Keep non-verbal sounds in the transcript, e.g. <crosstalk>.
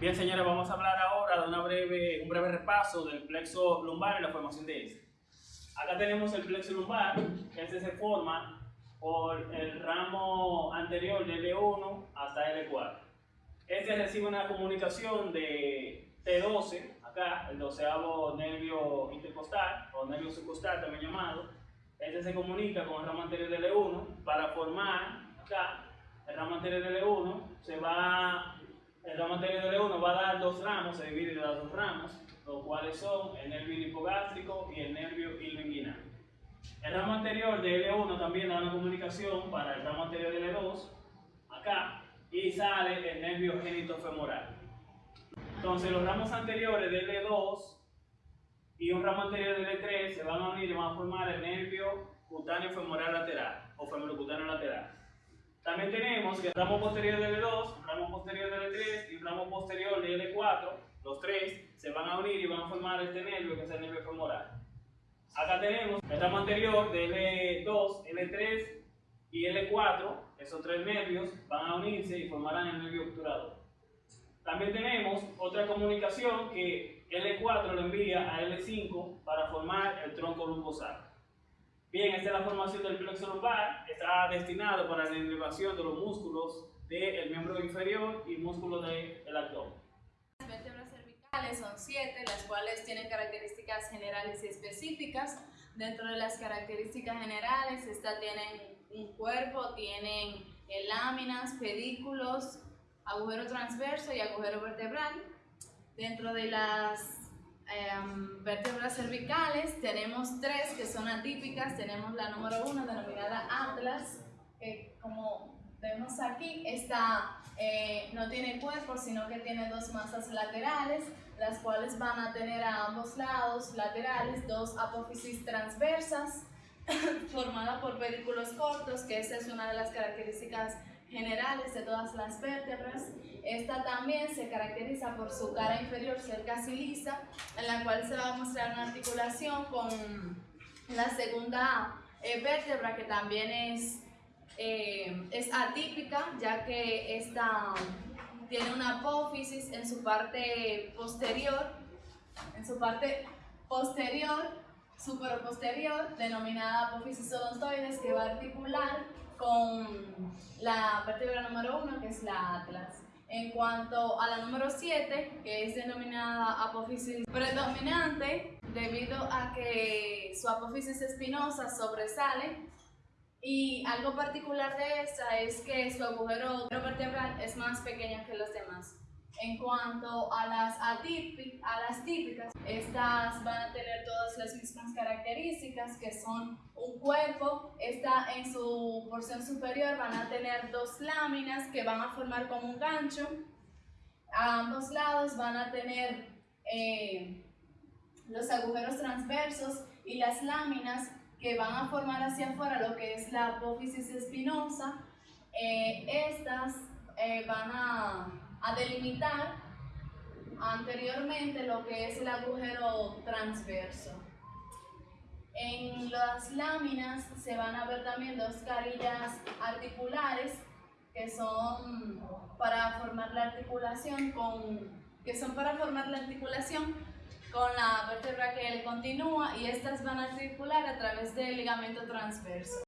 Bien, señores, vamos a hablar ahora de una breve, un breve repaso del plexo lumbar y la formación de este. Acá tenemos el plexo lumbar, que este se forma por el ramo anterior de L1 hasta L4. Este recibe una comunicación de T12, acá, el doceavo nervio intercostal, o nervio subcostal también llamado. Este se comunica con el ramo anterior de L1 para formar, acá, el ramo anterior de L1 se va el ramo anterior de L1 va a dar dos ramos, se divide en dos ramos, los cuales son el nervio hipogástrico y el nervio ilioinguinal. El ramo anterior de L1 también da una comunicación para el ramo anterior de L2, acá, y sale el nervio genitofemoral. Entonces los ramos anteriores de L2 y un ramo anterior de L3 se van a unir y van a formar el nervio cutáneo femoral lateral o femorocutáneo lateral. También tenemos que el ramo posterior de L2, ramo L3 y ramo posterior de L4, los tres se van a unir y van a formar este nervio que es el nervio femoral. Acá tenemos el ramo anterior de L2, L3 y L4, esos tres nervios van a unirse y formarán el nervio obturador. También tenemos otra comunicación que L4 lo envía a L5 para formar el tronco lumbosal. Bien, esta es la formación del plexo lumbar, está destinado para la elevación de los músculos del miembro inferior y músculos del abdomen. Las vértebras cervicales son siete, las cuales tienen características generales y específicas. Dentro de las características generales, estas tienen un cuerpo, tienen eh, láminas, pedículos, agujero transverso y agujero vertebral. Dentro de las Em, vértebras cervicales, tenemos tres que son atípicas, tenemos la número uno denominada Atlas, que como vemos aquí, esta eh, no tiene cuerpo, sino que tiene dos masas laterales, las cuales van a tener a ambos lados laterales dos apófisis transversas, <coughs> formada por pedículos cortos, que esa es una de las características generales de todas las vértebras. Esta también se caracteriza por su cara inferior ser casi lisa, en la cual se va a mostrar una articulación con la segunda eh, vértebra que también es, eh, es atípica, ya que esta tiene una apófisis en su parte posterior, en su parte posterior, superposterior, denominada apófisis odontoides, que va a articular con la vértebra número 1, que es la atlas. En cuanto a la número 7, que es denominada apófisis predominante, debido a que su apófisis espinosa sobresale, y algo particular de esta es que su agujero vertebral es más pequeño que los demás. En cuanto a las, a las típicas, estas van a tener todas las mismas características que son un cuerpo, esta en su porción superior van a tener dos láminas que van a formar como un gancho, a ambos lados van a tener eh, los agujeros transversos y las láminas que van a formar hacia afuera lo que es la apófisis espinosa. Eh, estas eh, van a a delimitar anteriormente lo que es el agujero transverso. En las láminas se van a ver también dos carillas articulares que son para formar la articulación con que son para formar la articulación con la vértebra que le continúa y estas van a articular a través del ligamento transverso.